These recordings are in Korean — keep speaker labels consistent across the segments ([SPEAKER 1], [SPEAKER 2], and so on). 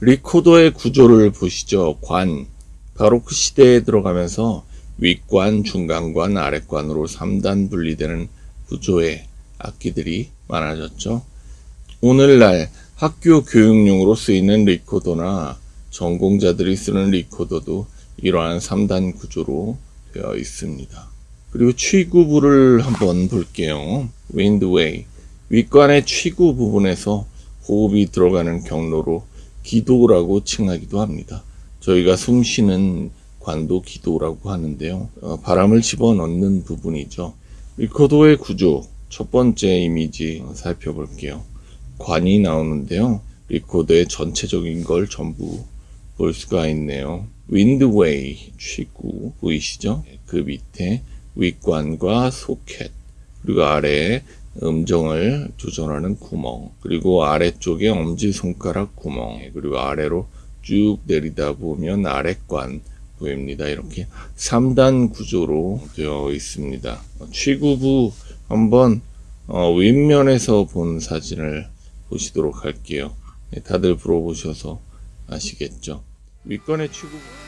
[SPEAKER 1] 리코더의 구조를 보시죠. 관. 바로크 시대에 들어가면서 윗관, 중간관, 아랫관으로 3단 분리되는 구조의 악기들이 많아졌죠. 오늘날 학교 교육용으로 쓰이는 리코더나 전공자들이 쓰는 리코더도 이러한 3단 구조로 되어 있습니다. 그리고 취구부를 한번 볼게요. 윈드웨이. 윗관의 취구 부분에서 호흡이 들어가는 경로로 기도라고 칭하기도 합니다. 저희가 숨 쉬는 관도 기도라고 하는데요. 어, 바람을 집어넣는 부분이죠. 리코더의 구조, 첫 번째 이미지 살펴볼게요. 관이 나오는데요. 리코더의 전체적인 걸 전부 볼 수가 있네요. 윈드웨이 취구 보이시죠? 그 밑에 윗관과 소켓 그리고 아래에 음정을 조절하는 구멍 그리고 아래쪽에 엄지손가락 구멍 그리고 아래로 쭉 내리다 보면 아랫관 보입니다. 이렇게 3단 구조로 되어 있습니다. 취구부 한번 어, 윗면에서 본 사진을 보시도록 할게요. 네, 다들 불어보셔서 아시겠죠? 윗관의 취구부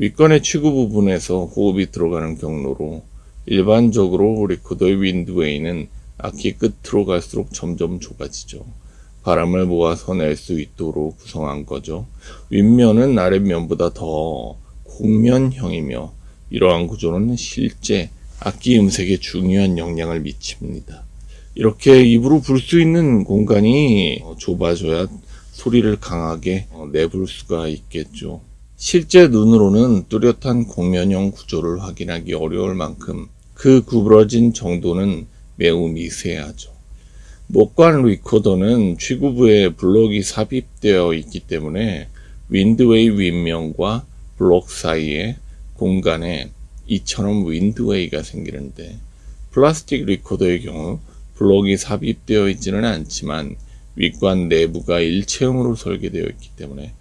[SPEAKER 1] 윗관의 치구 부분에서 호흡이 들어가는 경로로 일반적으로 리코더의 윈드웨이는 악기 끝으로 갈수록 점점 좁아지죠. 바람을 모아서 낼 수 있도록 구성한 거죠. 윗면은 아랫면보다 더 곡면형이며 이러한 구조는 실제 악기 음색에 중요한 영향을 미칩니다. 이렇게 입으로 불 수 있는 공간이 좁아져야 소리를 강하게 내볼 수가 있겠죠. 실제 눈으로는 뚜렷한 곡면형 구조를 확인하기 어려울 만큼 그 구부러진 정도는 매우 미세하죠. 목관 리코더는 취구부에 블록이 삽입되어 있기 때문에 윈드웨이 윗면과 블록 사이에 공간에 이처럼 윈드웨이가 생기는데 플라스틱 리코더의 경우 블록이 삽입되어 있지는 않지만 윗관 내부가 일체형으로 설계되어 있기 때문에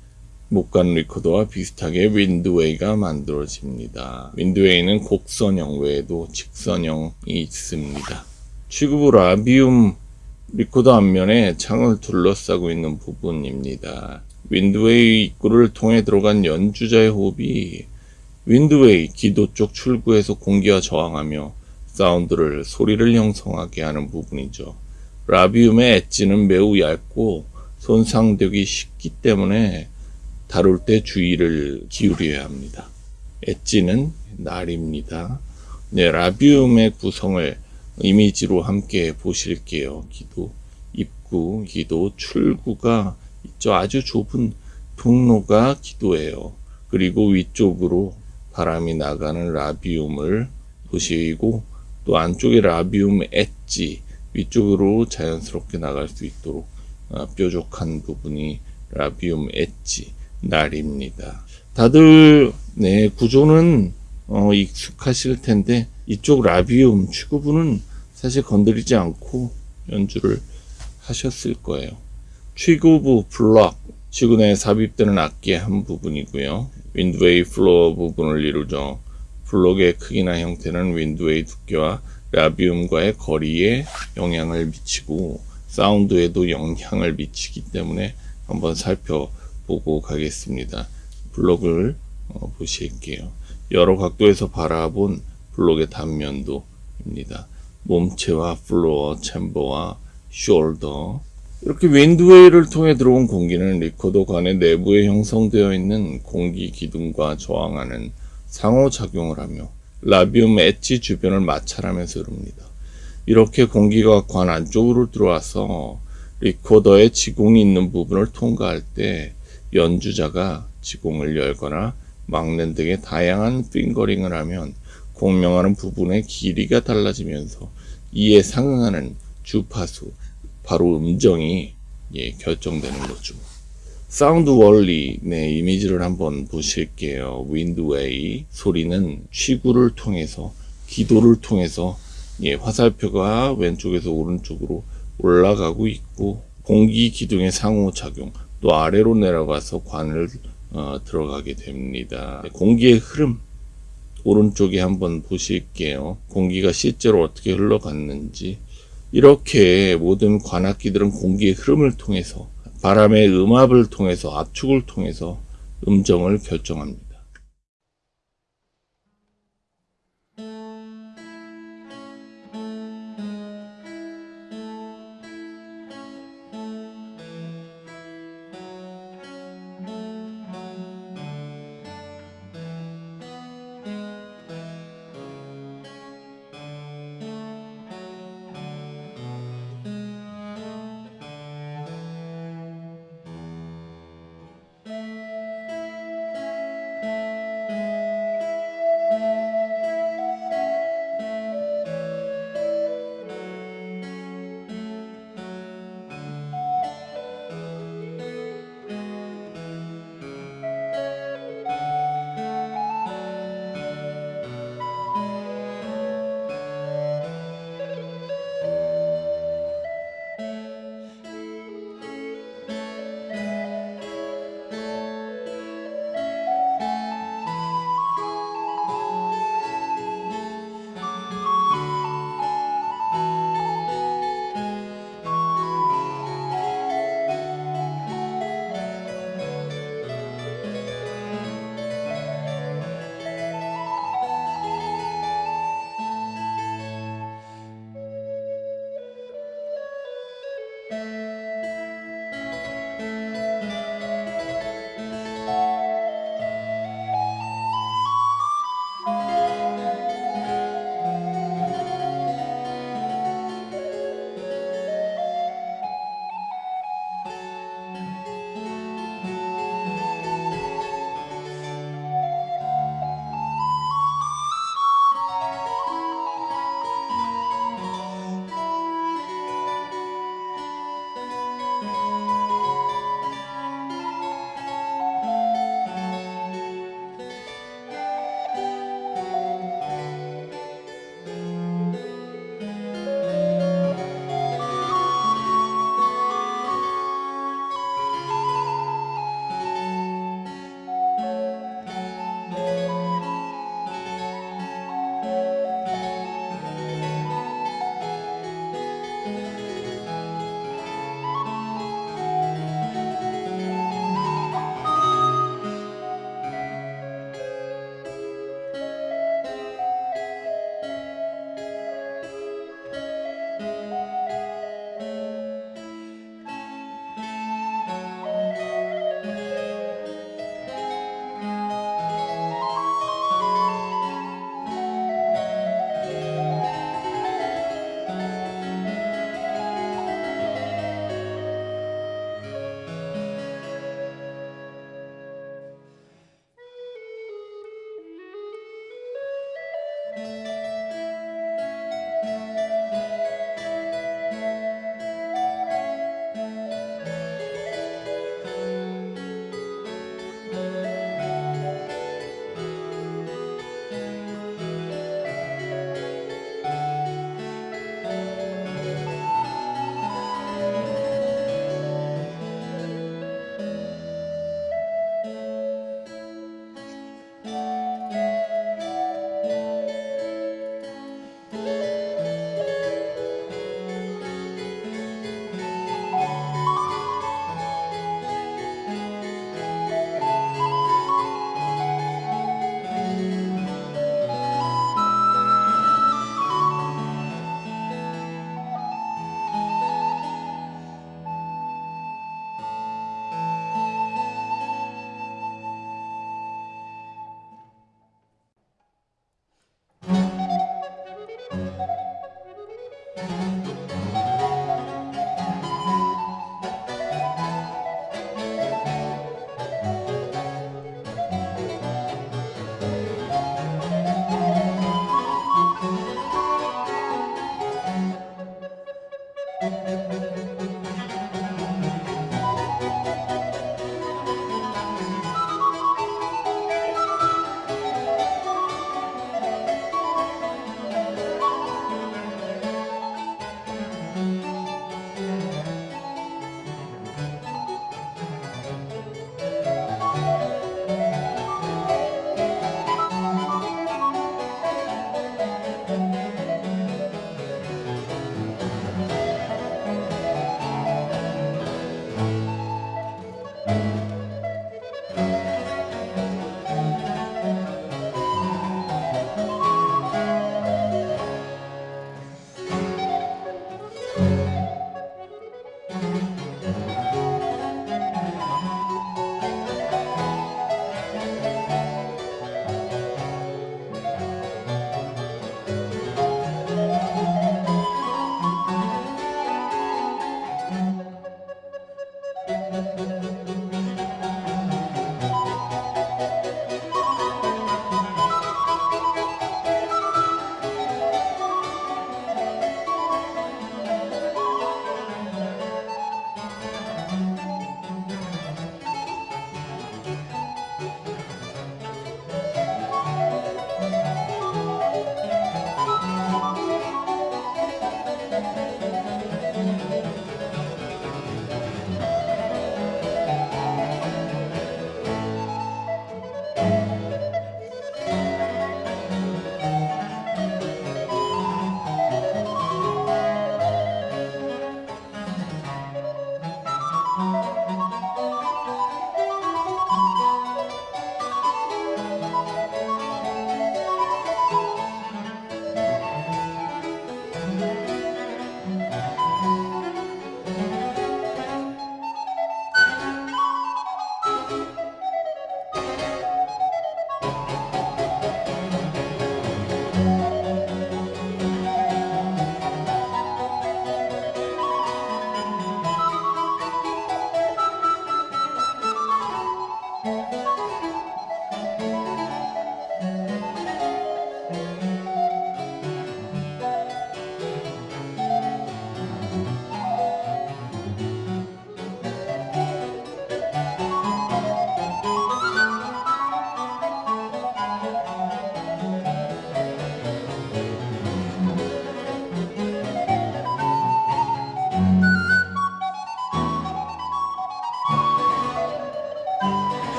[SPEAKER 1] 목관 리코더와 비슷하게 windway가 만들어집니다. windway는 곡선형 외에도 직선형이 있습니다. 취구부 labium 리코더 앞면에 창을 둘러싸고 있는 부분입니다. windway 입구를 통해 들어간 연주자의 호흡이 windway 기도 쪽 출구에서 공기와 저항하며 사운드를 소리를 형성하게 하는 부분이죠. 라비움의 엣지는 매우 얇고 손상되기 쉽기 때문에 다룰 때 주의를 기울여야 합니다. 엣지는 날입니다. 네, 라비움의 구성을 이미지로 함께 보실게요. 기도, 입구, 기도, 출구가 있죠. 아주 좁은 통로가 기도예요. 그리고 위쪽으로 바람이 나가는 라비움을 보시고 또 안쪽에 라비움 엣지 위쪽으로 자연스럽게 나갈 수 있도록 어, 뾰족한 부분이 라비움 엣지 날입니다. 다들 네 구조는 어, 익숙하실 텐데 이쪽 라비움 취구부는 사실 건드리지 않고 연주를 하셨을 거예요. 취구부 블럭 취구내에 삽입되는 악기의 한 부분이고요. windway floor 부분을 이루죠. 블록의 크기나 형태는 windway 두께와 labium과의 거리에 영향을 미치고 사운드에도 영향을 미치기 때문에 한번 살펴 보고 가겠습니다. 블록을 어, 보실게요. 여러 각도에서 바라본 블록의 단면도입니다. 몸체와 floor, chamber와 shoulder 이렇게 windway를 통해 들어온 공기는 리코더 관의 내부에 형성되어 있는 공기 기둥과 저항하는 상호작용을 하며 labium edge 주변을 마찰하면서 흐릅니다. 이렇게 공기가 관 안쪽으로 들어와서 리코더의 지공이 있는 부분을 통과할 때 연주자가 지공을 열거나 막는 등의 다양한 fingering을 하면 공명하는 부분의 길이가 달라지면서 이에 상응하는 주파수, 바로 음정이 예, 결정되는 거죠. 사운드 원리, 네, 이미지를 한번 보실게요. 윈드웨이 소리는 취구를 통해서, 기도를 통해서, 예, 화살표가 왼쪽에서 오른쪽으로 올라가고 있고, 공기 기둥의 상호작용, 또 아래로 내려가서 관을 어, 들어가게 됩니다. 공기의 흐름, 오른쪽에 한번 보실게요. 공기가 실제로 어떻게 흘러갔는지. 이렇게 모든 관악기들은 공기의 흐름을 통해서 바람의 음압을 통해서 압축을 통해서 음정을 결정합니다.